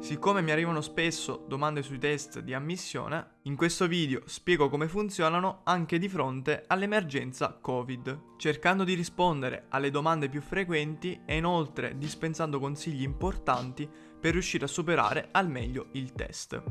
Siccome mi arrivano spesso domande sui test di ammissione, in questo video spiego come funzionano anche di fronte all'emergenza Covid, cercando di rispondere alle domande più frequenti e inoltre dispensando consigli importanti per riuscire a superare al meglio il test.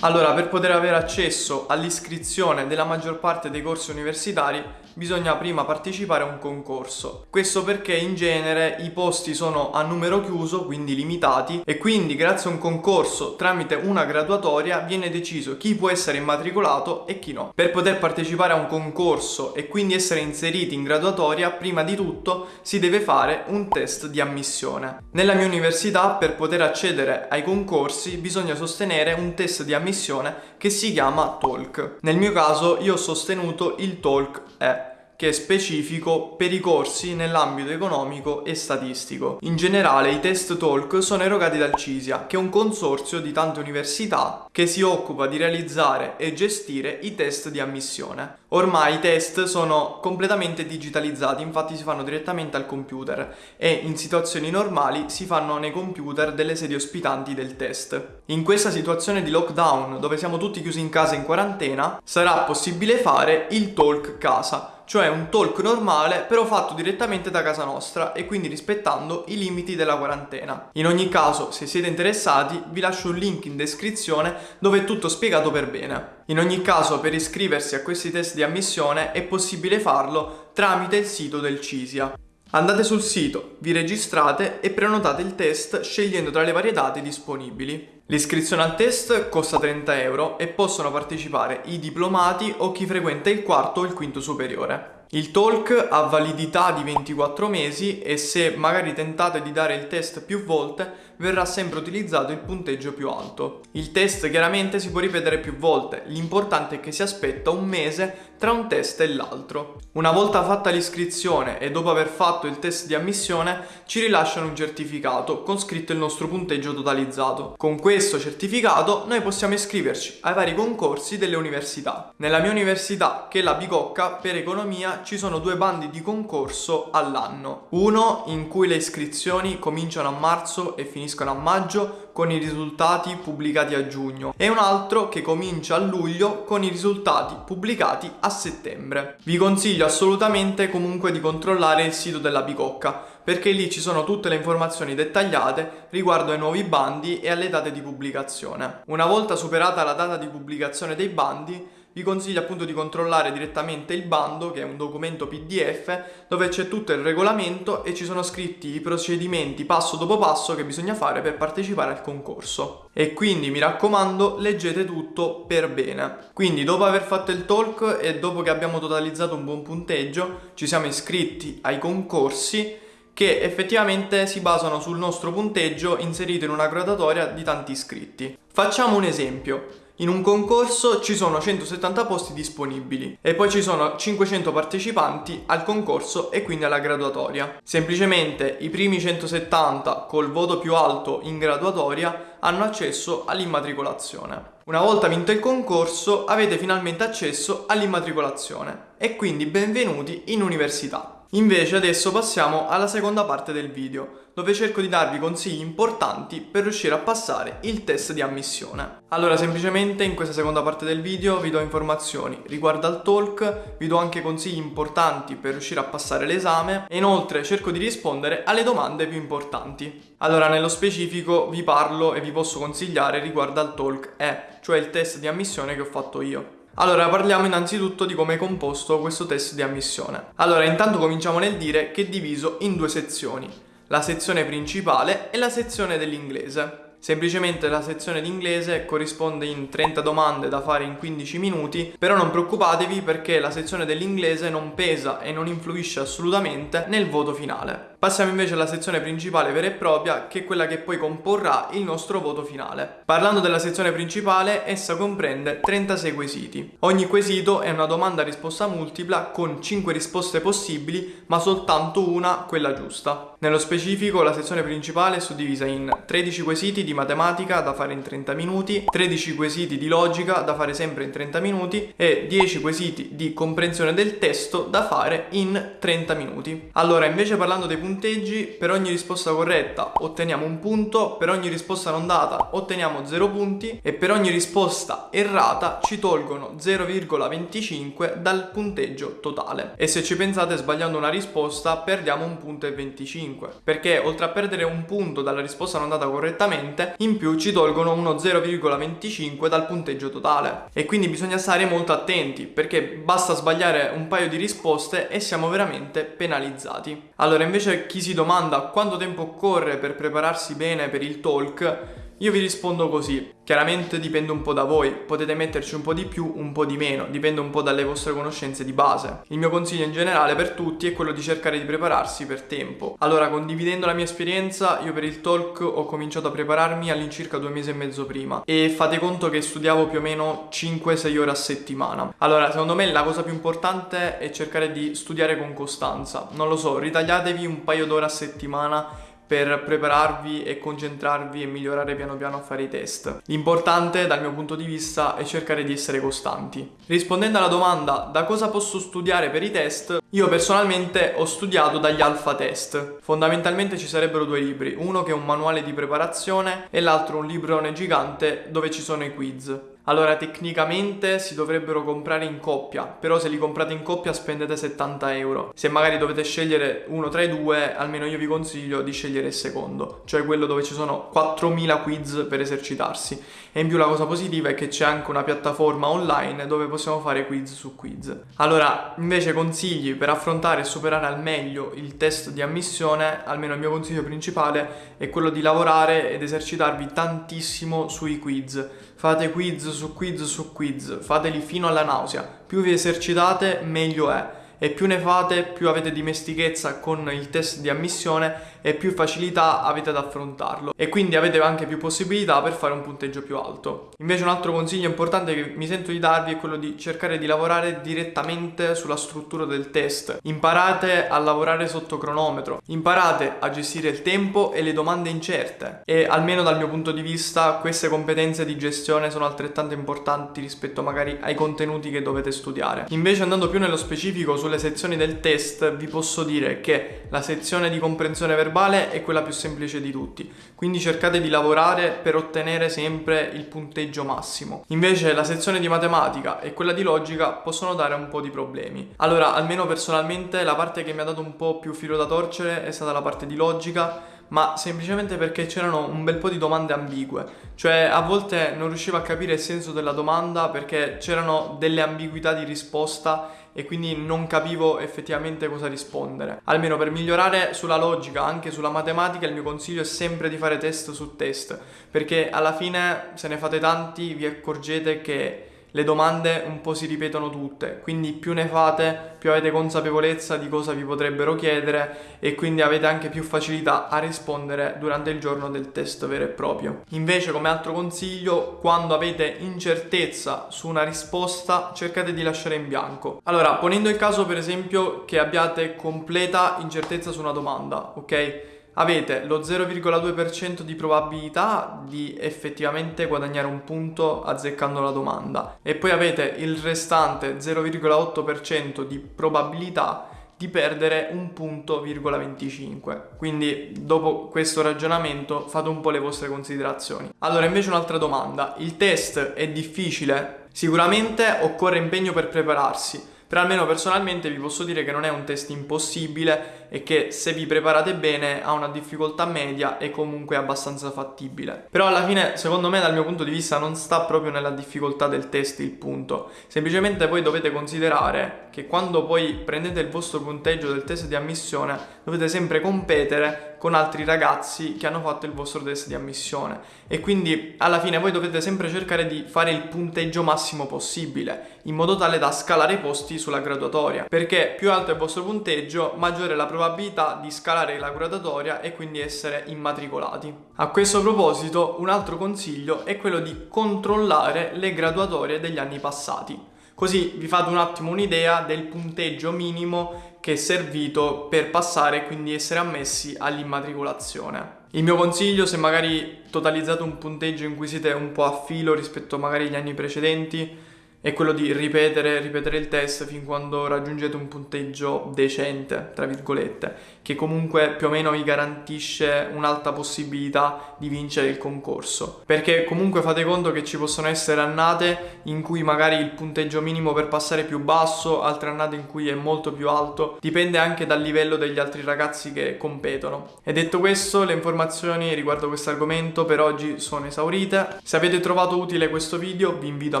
Allora, per poter avere accesso all'iscrizione della maggior parte dei corsi universitari bisogna prima partecipare a un concorso. Questo perché in genere i posti sono a numero chiuso, quindi limitati, e quindi grazie a un concorso tramite una graduatoria viene deciso chi può essere immatricolato e chi no. Per poter partecipare a un concorso e quindi essere inseriti in graduatoria, prima di tutto si deve fare un test di ammissione. Nella mia università per poter accedere ai concorsi bisogna sostenere un test di ammissione che si chiama TOLC. Nel mio caso io ho sostenuto il TOLC E che è specifico per i corsi nell'ambito economico e statistico. In generale i test talk sono erogati dal CISIA, che è un consorzio di tante università che si occupa di realizzare e gestire i test di ammissione. Ormai i test sono completamente digitalizzati, infatti si fanno direttamente al computer e in situazioni normali si fanno nei computer delle sedie ospitanti del test. In questa situazione di lockdown, dove siamo tutti chiusi in casa in quarantena, sarà possibile fare il talk casa cioè un talk normale però fatto direttamente da casa nostra e quindi rispettando i limiti della quarantena. In ogni caso, se siete interessati, vi lascio un link in descrizione dove è tutto spiegato per bene. In ogni caso, per iscriversi a questi test di ammissione è possibile farlo tramite il sito del CISIA. Andate sul sito, vi registrate e prenotate il test scegliendo tra le varie date disponibili. L'iscrizione al test costa 30 euro e possono partecipare i diplomati o chi frequenta il quarto o il quinto superiore. Il talk ha validità di 24 mesi e se magari tentate di dare il test più volte verrà sempre utilizzato il punteggio più alto. Il test chiaramente si può ripetere più volte, l'importante è che si aspetta un mese tra un test e l'altro. Una volta fatta l'iscrizione e dopo aver fatto il test di ammissione ci rilasciano un certificato con scritto il nostro punteggio totalizzato. Con questo certificato noi possiamo iscriverci ai vari concorsi delle università. Nella mia università, che è la Bicocca, per economia ci sono due bandi di concorso all'anno. Uno in cui le iscrizioni cominciano a marzo e finiscono a maggio con i risultati pubblicati a giugno e un altro che comincia a luglio con i risultati pubblicati a settembre. Vi consiglio assolutamente comunque di controllare il sito della Bicocca perché lì ci sono tutte le informazioni dettagliate riguardo ai nuovi bandi e alle date di pubblicazione. Una volta superata la data di pubblicazione dei bandi vi consiglio appunto di controllare direttamente il bando che è un documento pdf dove c'è tutto il regolamento e ci sono scritti i procedimenti passo dopo passo che bisogna fare per partecipare al concorso e quindi mi raccomando leggete tutto per bene quindi dopo aver fatto il talk e dopo che abbiamo totalizzato un buon punteggio ci siamo iscritti ai concorsi che effettivamente si basano sul nostro punteggio inserito in una graduatoria di tanti iscritti. Facciamo un esempio. In un concorso ci sono 170 posti disponibili e poi ci sono 500 partecipanti al concorso e quindi alla graduatoria. Semplicemente i primi 170 col voto più alto in graduatoria hanno accesso all'immatricolazione. Una volta vinto il concorso avete finalmente accesso all'immatricolazione e quindi benvenuti in università. Invece adesso passiamo alla seconda parte del video, dove cerco di darvi consigli importanti per riuscire a passare il test di ammissione. Allora semplicemente in questa seconda parte del video vi do informazioni riguardo al talk, vi do anche consigli importanti per riuscire a passare l'esame e inoltre cerco di rispondere alle domande più importanti. Allora nello specifico vi parlo e vi posso consigliare riguardo al talk E, cioè il test di ammissione che ho fatto io. Allora parliamo innanzitutto di come è composto questo test di ammissione. Allora intanto cominciamo nel dire che è diviso in due sezioni, la sezione principale e la sezione dell'inglese. Semplicemente la sezione di inglese corrisponde in 30 domande da fare in 15 minuti, però non preoccupatevi perché la sezione dell'inglese non pesa e non influisce assolutamente nel voto finale. Passiamo invece alla sezione principale vera e propria, che è quella che poi comporrà il nostro voto finale. Parlando della sezione principale, essa comprende 36 quesiti. Ogni quesito è una domanda a risposta multipla con 5 risposte possibili, ma soltanto una quella giusta. Nello specifico la sezione principale è suddivisa in 13 quesiti di matematica da fare in 30 minuti, 13 quesiti di logica da fare sempre in 30 minuti e 10 quesiti di comprensione del testo da fare in 30 minuti. Allora, invece parlando dei punteggi, per ogni risposta corretta otteniamo un punto, per ogni risposta non data otteniamo 0 punti e per ogni risposta errata ci tolgono 0,25 dal punteggio totale. E se ci pensate sbagliando una risposta perdiamo un punto e 25 perché oltre a perdere un punto dalla risposta non data correttamente in più ci tolgono uno 0,25 dal punteggio totale e quindi bisogna stare molto attenti perché basta sbagliare un paio di risposte e siamo veramente penalizzati. Allora invece chi si domanda quanto tempo occorre per prepararsi bene per il talk io vi rispondo così, chiaramente dipende un po' da voi, potete metterci un po' di più, un po' di meno, dipende un po' dalle vostre conoscenze di base. Il mio consiglio in generale per tutti è quello di cercare di prepararsi per tempo. Allora, condividendo la mia esperienza, io per il talk ho cominciato a prepararmi all'incirca due mesi e mezzo prima e fate conto che studiavo più o meno 5-6 ore a settimana. Allora, secondo me la cosa più importante è cercare di studiare con costanza. Non lo so, ritagliatevi un paio d'ore a settimana per prepararvi e concentrarvi e migliorare piano piano a fare i test. L'importante dal mio punto di vista è cercare di essere costanti. Rispondendo alla domanda da cosa posso studiare per i test, io personalmente ho studiato dagli alfa test. Fondamentalmente ci sarebbero due libri, uno che è un manuale di preparazione e l'altro un librone gigante dove ci sono i quiz. Allora, tecnicamente si dovrebbero comprare in coppia, però se li comprate in coppia spendete 70 euro. Se magari dovete scegliere uno tra i due, almeno io vi consiglio di scegliere il secondo, cioè quello dove ci sono 4000 quiz per esercitarsi. E in più la cosa positiva è che c'è anche una piattaforma online dove possiamo fare quiz su quiz. Allora, invece consigli per affrontare e superare al meglio il test di ammissione, almeno il mio consiglio principale è quello di lavorare ed esercitarvi tantissimo sui quiz fate quiz su quiz su quiz, fateli fino alla nausea. Più vi esercitate, meglio è e più ne fate più avete dimestichezza con il test di ammissione e più facilità avete ad affrontarlo e quindi avete anche più possibilità per fare un punteggio più alto. Invece un altro consiglio importante che mi sento di darvi è quello di cercare di lavorare direttamente sulla struttura del test. Imparate a lavorare sotto cronometro, imparate a gestire il tempo e le domande incerte e almeno dal mio punto di vista queste competenze di gestione sono altrettanto importanti rispetto magari ai contenuti che dovete studiare. Invece andando più nello specifico su sulle sezioni del test vi posso dire che la sezione di comprensione verbale è quella più semplice di tutti, quindi cercate di lavorare per ottenere sempre il punteggio massimo. Invece la sezione di matematica e quella di logica possono dare un po' di problemi. Allora, almeno personalmente la parte che mi ha dato un po' più filo da torcere è stata la parte di logica ma semplicemente perché c'erano un bel po' di domande ambigue, cioè a volte non riuscivo a capire il senso della domanda perché c'erano delle ambiguità di risposta e quindi non capivo effettivamente cosa rispondere. Almeno per migliorare sulla logica, anche sulla matematica, il mio consiglio è sempre di fare test su test, perché alla fine se ne fate tanti vi accorgete che le domande un po' si ripetono tutte, quindi più ne fate, più avete consapevolezza di cosa vi potrebbero chiedere e quindi avete anche più facilità a rispondere durante il giorno del test vero e proprio. Invece, come altro consiglio, quando avete incertezza su una risposta, cercate di lasciare in bianco. Allora, ponendo il caso per esempio che abbiate completa incertezza su una domanda, ok? Avete lo 0,2% di probabilità di effettivamente guadagnare un punto azzeccando la domanda e poi avete il restante 0,8% di probabilità di perdere un punto, 25. Quindi dopo questo ragionamento fate un po' le vostre considerazioni. Allora invece un'altra domanda, il test è difficile? Sicuramente occorre impegno per prepararsi però almeno personalmente vi posso dire che non è un test impossibile e che se vi preparate bene ha una difficoltà media e comunque abbastanza fattibile. Però alla fine, secondo me, dal mio punto di vista, non sta proprio nella difficoltà del test il punto. Semplicemente poi dovete considerare che quando poi prendete il vostro punteggio del test di ammissione dovete sempre competere con altri ragazzi che hanno fatto il vostro test di ammissione. E quindi alla fine voi dovete sempre cercare di fare il punteggio massimo possibile in modo tale da scalare i posti sulla graduatoria. Perché più alto è il vostro punteggio maggiore è la probabilità di scalare la graduatoria e quindi essere immatricolati. A questo proposito un altro consiglio è quello di controllare le graduatorie degli anni passati. Così vi fate un attimo un'idea del punteggio minimo che è servito per passare e quindi essere ammessi all'immatricolazione. Il mio consiglio, se magari totalizzate un punteggio in cui siete un po' a filo rispetto magari agli anni precedenti, è quello di ripetere, ripetere il test fin quando raggiungete un punteggio decente, tra virgolette, che comunque più o meno vi garantisce un'alta possibilità di vincere il concorso. Perché comunque fate conto che ci possono essere annate in cui magari il punteggio minimo per passare è più basso, altre annate in cui è molto più alto, dipende anche dal livello degli altri ragazzi che competono. E detto questo, le informazioni riguardo questo argomento per oggi sono esaurite. Se avete trovato utile questo video vi invito a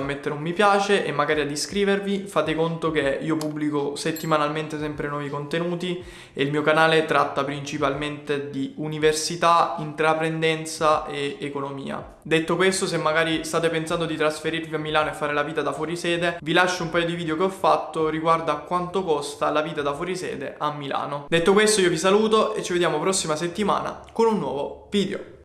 mettere un mi piace piace e magari ad iscrivervi. Fate conto che io pubblico settimanalmente sempre nuovi contenuti e il mio canale tratta principalmente di università, intraprendenza e economia. Detto questo, se magari state pensando di trasferirvi a Milano e fare la vita da fuorisede, vi lascio un paio di video che ho fatto riguardo a quanto costa la vita da fuorisede a Milano. Detto questo, io vi saluto e ci vediamo prossima settimana con un nuovo video.